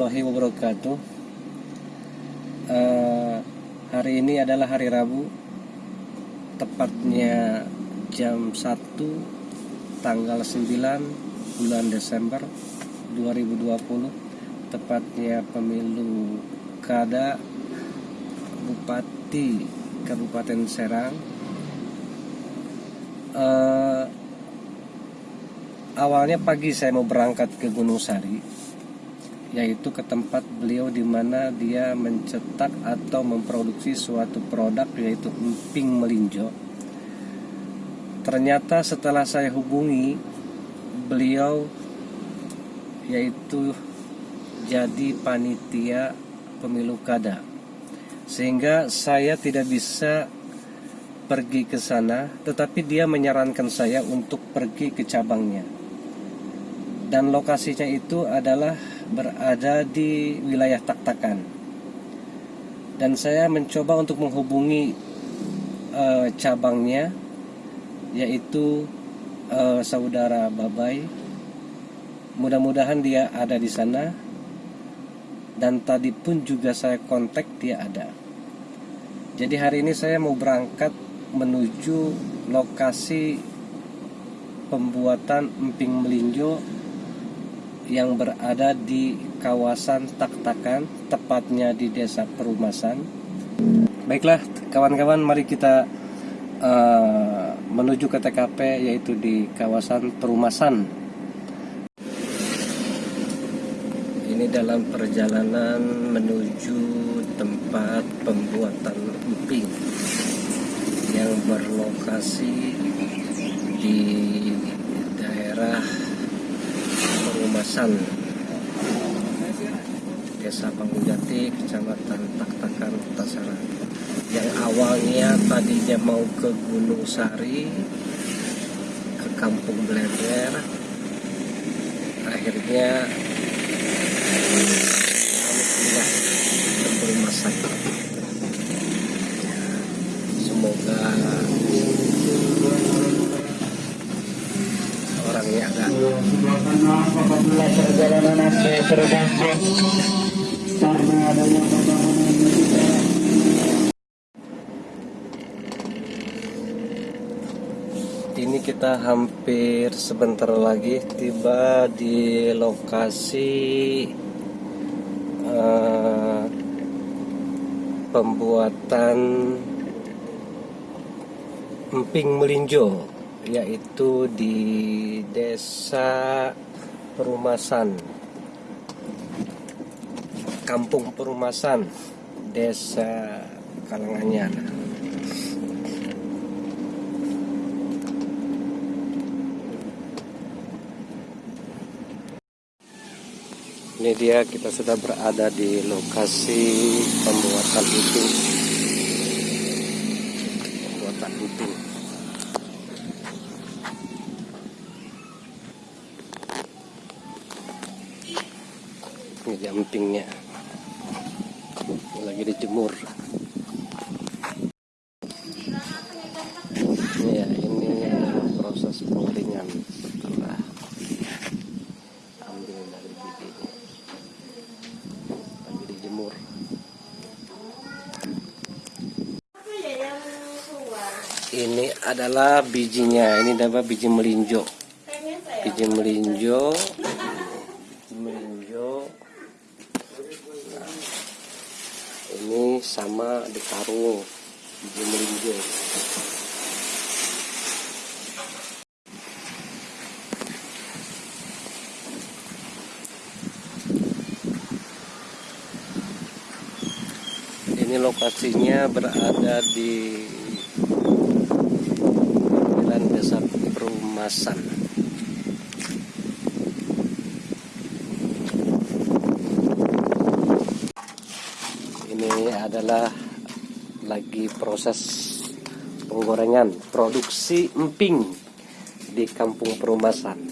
Warahmatullahi wabarakatuh. Uh, Hari ini adalah hari Rabu Tepatnya jam 1 Tanggal 9 bulan Desember 2020 Tepatnya pemilu Kada Bupati Kabupaten Serang. Uh, awalnya pagi saya mau berangkat ke Gunung Sari yaitu ke tempat beliau di mana dia mencetak atau memproduksi suatu produk yaitu emping melinjo. Ternyata setelah saya hubungi beliau yaitu jadi panitia pemilu kada. Sehingga saya tidak bisa pergi ke sana tetapi dia menyarankan saya untuk pergi ke cabangnya. Dan lokasinya itu adalah berada di wilayah Taktakan. Dan saya mencoba untuk menghubungi uh, cabangnya yaitu uh, saudara Babai. Mudah-mudahan dia ada di sana. Dan tadi pun juga saya kontak dia ada. Jadi hari ini saya mau berangkat menuju lokasi pembuatan emping melinjo yang berada di kawasan Taktakan, tepatnya di Desa Perumasan. Baiklah, kawan-kawan, mari kita uh, menuju ke TKP yaitu di kawasan Perumasan. Ini dalam perjalanan menuju tempat pembuatan emping yang berlokasi di daerah Perumasan Desa Panggujati Kecamatan Taktakan Tasara. Yang awalnya tadinya mau ke Gunung Sari ke Kampung Blender akhirnya kami pindah ke Perumasan semoga orangnya agak ini kita hampir sebentar lagi tiba di lokasi uh, pembuatan emping melinjo yaitu di desa Perumasan. Kampung Perumasan Desa Kalanganyar ini dia kita sudah berada di lokasi pembuatan itu pembuatan itu ini jampingnya lagi dijemur ya ini adalah proses pengeringan setelah ambil dari bijinya lagi dijemur ini adalah bijinya. Ini adalah biji melinjo. Biji melinjo. Melinjo. Nah, ini sama di karung. Biji melinjo. Ini lokasinya berada di Pemilihan Desa Perumasan ini adalah lagi proses penggorengan produksi emping di Kampung Perumasan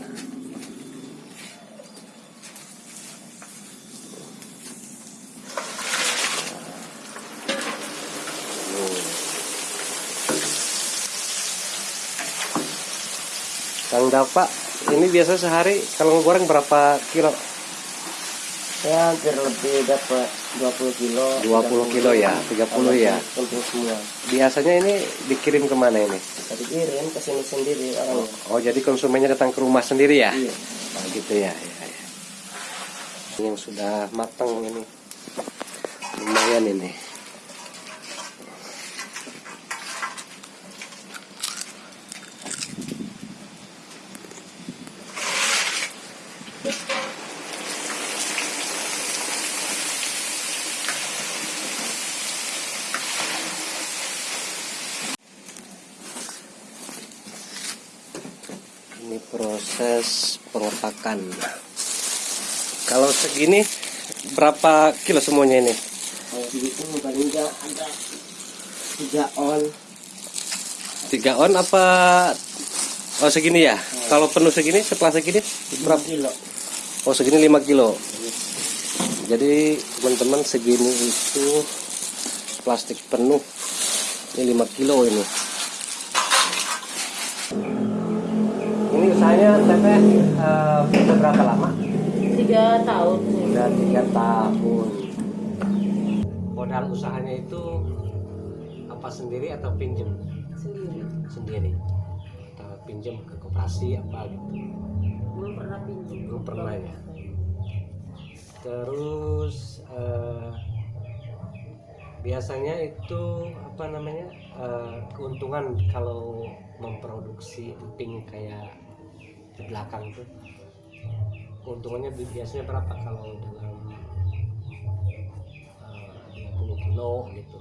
Kang Dapa, ini biasa sehari kalau ngegoreng berapa kilo? Ya hampir lebih dapat 20 kilo. 20 kilo ya, 30 ya. Semua. Biasanya ini dikirim ke mana ini? Tadi kirim ke sini sendiri orangnya. Oh jadi konsumennya datang ke rumah sendiri ya? Iya. Oh gitu ya, ya, ya. Yang sudah matang ini. Lumayan ini. Ini proses pengotakan. Kalau segini berapa kilo semuanya ini? Kalau begitu paling nggak ada tiga on. Tiga on apa? Oh segini ya? Kalau penuh segini setelah segini Berapa berapa? kilo? Oh segini 5 kilo. Jadi teman-teman segini itu plastik penuh. Ini 5 kilo ini. Ini usahanya teteh eh, sudah berapa lama? tiga tahun Sudah tiga tahun. Modal usahanya itu apa sendiri atau pinjem sendiri sendiri? Atau pinjem ke koperasi apa gitu? belum pernah pinjam Belum pernah ya. Terus eh, biasanya itu apa namanya eh, keuntungan kalau memproduksi emping kayak di belakang tuh keuntungannya bi- biasanya berapa kalau dalam eh, 20 kilo gitu?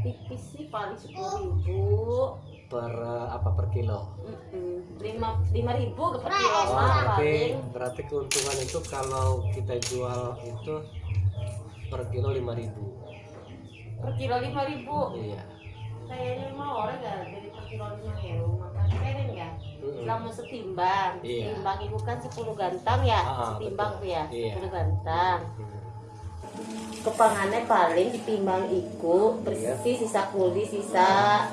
Tipis sih paling sepuluh ribu. Per eh, apa per kilo? Mm-mm. lima lima ribu ke per kilo. Oh, berarti berarti keuntungan itu kalau kita jual itu per kilo 5000 per kilo lima ribu? Iya. Kayaknya mah orang nggak dari per kilo lima ribu? Makanya selama setimbang. Iya. setimbang itu kan 10 gantang ya? Ah, setimbang betul. tuh ya Iya. 10 gantang. Hmm. kepangannya paling ditimbang iku bersih sisa kuli sisa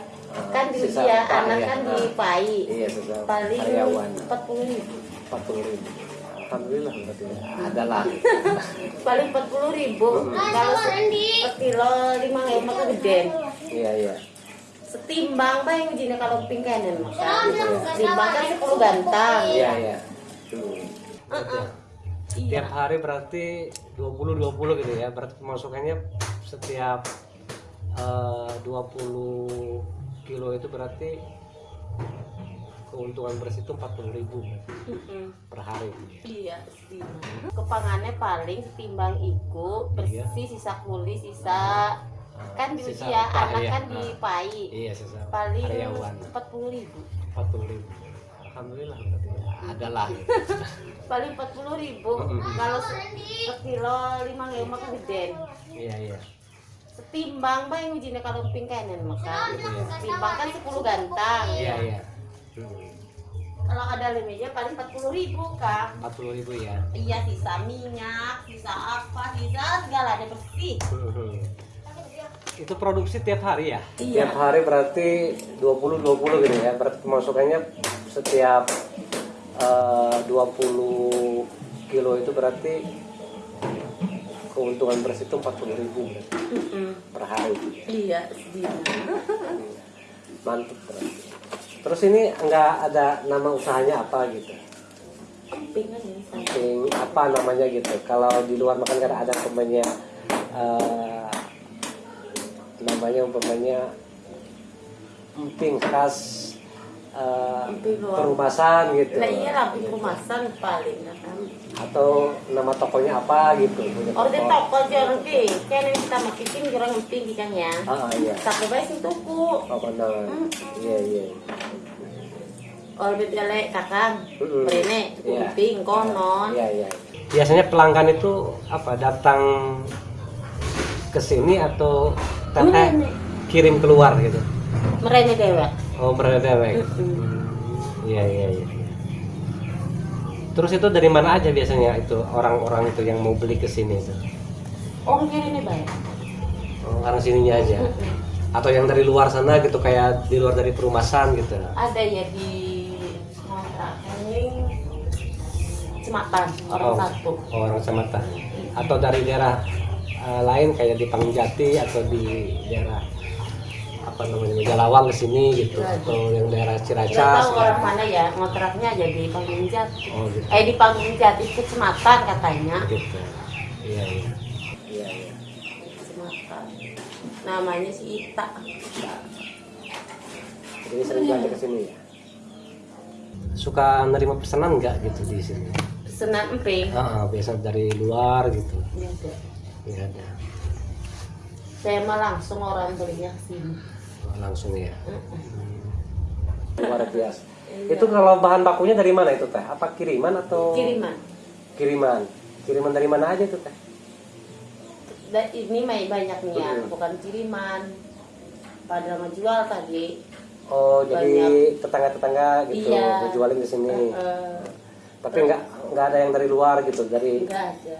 kan di Sisa ya anak ya. kan Ah. dipai iya paling empat puluh ribu. 40 ribu. Alhamdulillah berarti ya. adalah paling empat puluh ribu. Kalau se- per kilo lima ribu maka gede. Iya iya setimbang pak yang ujinya kalau pingkanan maka setimbang kan sepuluh gantang iya iya. Uh-uh. tiap iya. Hari berarti 20 20 gitu ya. Berarti pemasukannya setiap eh, 20 kilo itu berarti keuntungan bersih itu 40 ribu Mm-mm. per hari. Iya setimbang kepangannya paling setimbang iku bersih sisa kuli sisa kan di Iya. Sisa usia upah, anak iya. kan Ah. dipai iya sisa paling karyawan. empat puluh ribu. 40 ribu. Alhamdulillah berarti ya. adalah. Paling empat puluh ribu. Kalau se- per kilo lima ribu maka gede. Iya iya. Setimbang bang ujinya kalau pingkanan maka setimbang kan sepuluh gantang. Iya iya. Hmm. kalau ada limitnya paling empat puluh ribu kak. 40 ribu ya iya sisa minyak sisa apa sisa segala ada bersih. Hmm. Itu produksi tiap hari ya? Iya. tiap hari berarti 20 20 gitu ya. Berarti pemasukannya setiap eh, 20 kilo itu berarti keuntungan bersih itu 40 ribu per hari. Iya setimbang mantap berarti terus ini nggak ada nama usahanya apa gitu? Aja sama. Emping, apa namanya gitu? Kalau di luar makan karena ada umpamanya eh, namanya umpamanya emping khas luar. perumasan gitu Nah iya rapi rumasan paling nah kan. atau nama tokonya apa gitu punya Orde toko. toko jorong ki, kan yang kita makikin jorong emping di kan ya. ah iya Tapi baik sih tuku. oh benar iya iya Orde jale kakang, Mm-mm. Rene, Iya. emping konon. iya iya biasanya pelanggan itu apa datang ke sini atau Merene. kirim keluar gitu Merene dewek. Oh mereka dewek. Mm-mm. Iya iya iya. Terus itu dari mana aja biasanya itu orang-orang itu yang mau beli ke sini itu? Orang kiri ini bayar. Oh, orang sininya aja. Atau yang dari luar sana gitu kayak di luar dari perumahan gitu. Ada ya di kontrakan ini kecamatan orang Oh. satu Oh, orang kecamatan atau dari daerah eh, lain kayak di Pangjati atau di daerah apa namanya Jalawang ke sini gitu Iya. atau yang daerah Ciracas tahu orang mana ya ngontraknya aja di Panggung Jati oh gitu. Eh di Panggung Jati kecamatan katanya. Gitu. Iya iya. Iya iya. Kecamatan namanya si Ita. Jadi sering belanja ke sini ya? Suka nerima pesanan nggak gitu di sini? Senan Emping. Ah ah, biasa dari luar gitu. Biasa. Nggak ada saya mah langsung orang belinya sini Oh, langsung ya Mm-mm. luar biasa Iya. itu kalau bahan bakunya dari mana itu teh apa kiriman atau kiriman kiriman kiriman dari mana aja itu teh Dan ini mah banyak nih ya, Mm. bukan kiriman. Pada mau jual tadi. Oh, jadi tetangga-tetangga gitu Iya. dijualin di sini. Eh, Tapi nggak nggak ada yang dari luar gitu, dari enggak ada.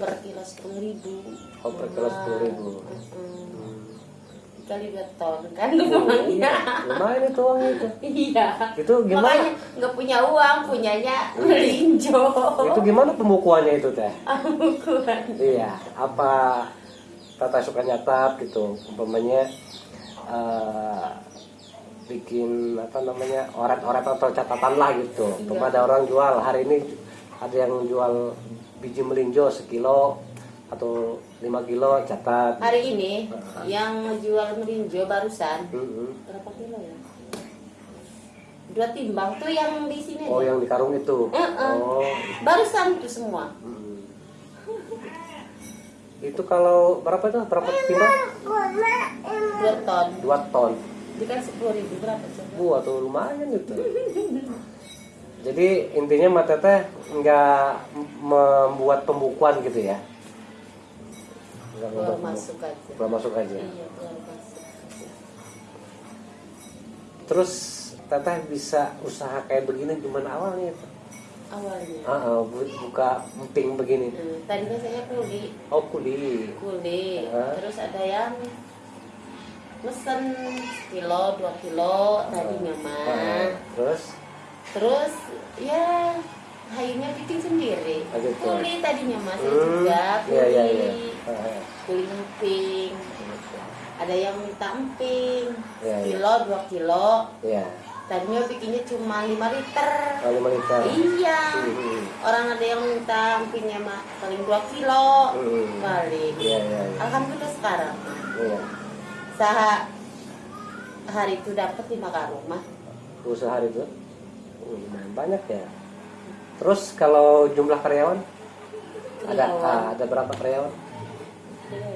Per kilo sepuluh ribu. Oh, per kilo 10.000. Kali dua ton kan Oh, lumayan. iya. Lumayan itu uangnya itu. Iya. Itu gimana? Makanya nggak punya uang, punyanya melinjo. Itu gimana pembukuannya itu teh? Bukan. Iya, apa tata suka nyatat gitu, umpamanya eh, bikin apa namanya oret-oret atau catatan lah gitu. Iya. Umpama ada orang jual hari ini ada yang jual biji melinjo sekilo atau 5 kilo catat. Hari ini yang jual melinjo barusan Mm-mm. berapa kilo ya? Dua timbang tuh yang di sini. Oh aja. yang di karung itu. Mm-mm. Oh. Barusan tuh semua. mm. Itu kalau berapa itu? Berapa timbang? Dua ton. Dua ton. Kan sepuluh ribu berapa coba? Wah tuh lumayan itu. Jadi intinya Mbak Teteh nggak membuat pembukuan gitu ya? Nggak Keluar membuat masuk aja. Keluar masuk aja. Iya keluar masuk. Terus Teteh bisa usaha kayak begini gimana awalnya itu? Awalnya. Ah, ah, bu- buka emping begini. Hmm, tadinya saya kuli, Oh kuli. kuli. Ah. Terus ada yang mesen kilo, dua kilo tadinya mah. Ah, Terus Terus ya hayunya bikin sendiri. Ah, gitu. Kuli tadinya mas Hmm, juga kuli. iya iya iya. Ah, ah. Kuli emping. Ada yang minta emping. Iya, iya. Kilo, dua kilo. Iya. Tadinya bikinnya cuma 5 liter. Oh, lima liter. Iya. Hmm. Orang ada yang minta empingnya mah paling 2 kilo. Hmm. Paling. Iya iya iya. Alhamdulillah sekarang. Iya. Saha hari itu dapat 5 karung mah. Usaha hari itu lumayan banyak ya. Terus kalau jumlah karyawan ada Karyawan. ah, ada berapa karyawan? Iya.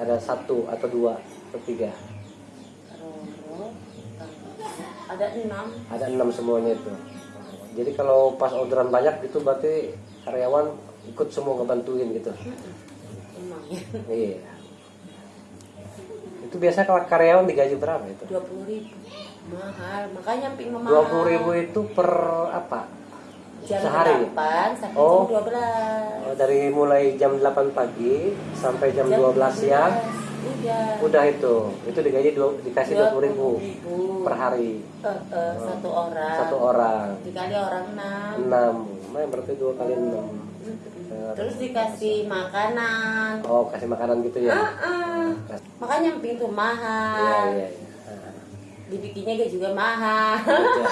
Ada satu atau dua atau tiga? Ada 6. Ada enam semuanya itu. Jadi kalau pas orderan banyak itu berarti karyawan ikut semua ngebantuin gitu. Lumayan. Iya. Itu biasa kalau karyawan digaji berapa itu? 20 ribu. Mahal. Makanya emping mah Dua mahal. puluh ribu itu per apa? Jam sehari? 8 sampai Oh. jam 12. Oh, dari mulai jam 8 pagi sampai jam 12 siang Udah. udah itu itu digaji dua, dikasih dua puluh ribu 20.000. per hari Eh, eh, satu orang. satu orang Dikali orang 6. enam nah, berarti dua kali enam Terus dikasih makanan. oh kasih makanan gitu ya Heeh. Makanya emping tuh iya mahal. iya iya Ah, Dibikinnya gak juga mahal. iya.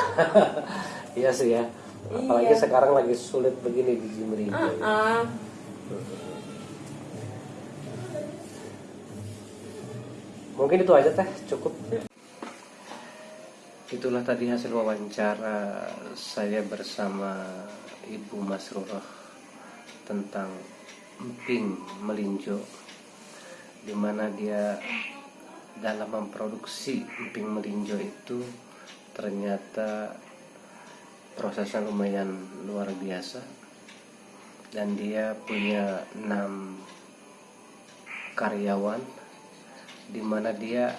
iya sih ya apalagi Iya. sekarang lagi sulit begini di Jimri Heeh. mungkin itu aja teh cukup Itulah tadi hasil wawancara saya bersama Ibu Masrurah tentang emping melinjo di mana dia dalam memproduksi emping melinjo itu ternyata prosesnya lumayan luar biasa dan dia punya enam karyawan di mana dia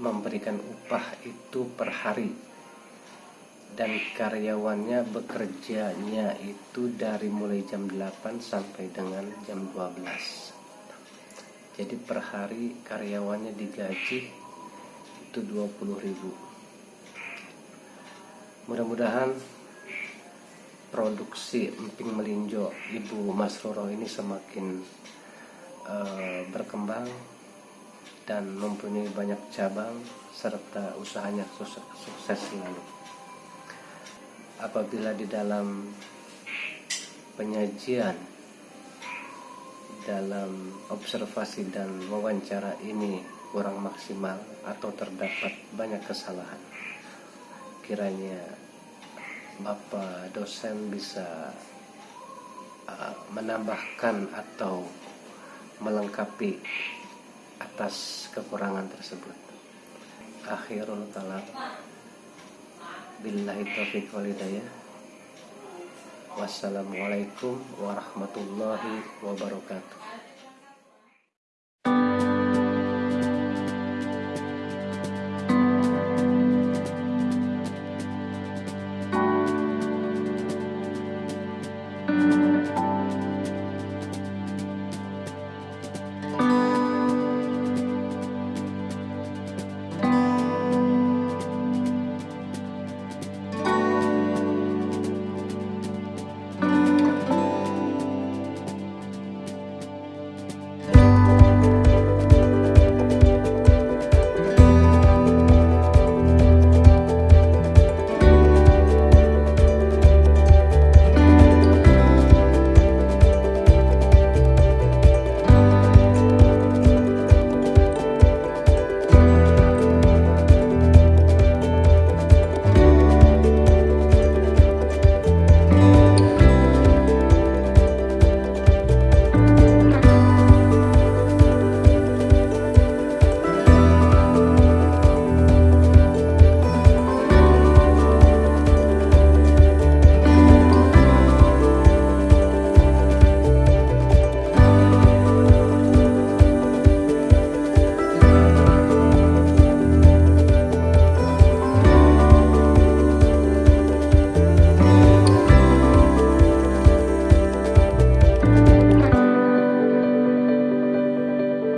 memberikan upah itu per hari dan karyawannya bekerjanya itu dari mulai jam 8 sampai dengan jam 12 jadi per hari karyawannya digaji itu 20.000 mudah-mudahan produksi emping melinjo Ibu Masruro ini semakin eh, berkembang dan mempunyai banyak cabang serta usahanya sukses, sukses selalu. Apabila di dalam penyajian dalam observasi dan wawancara ini kurang maksimal atau terdapat banyak kesalahan kiranya Bapak dosen bisa uh, menambahkan atau melengkapi atas kekurangan tersebut. Akhirul kalam. Billahi taufiq wal hidayah. Wassalamualaikum warahmatullahi wabarakatuh.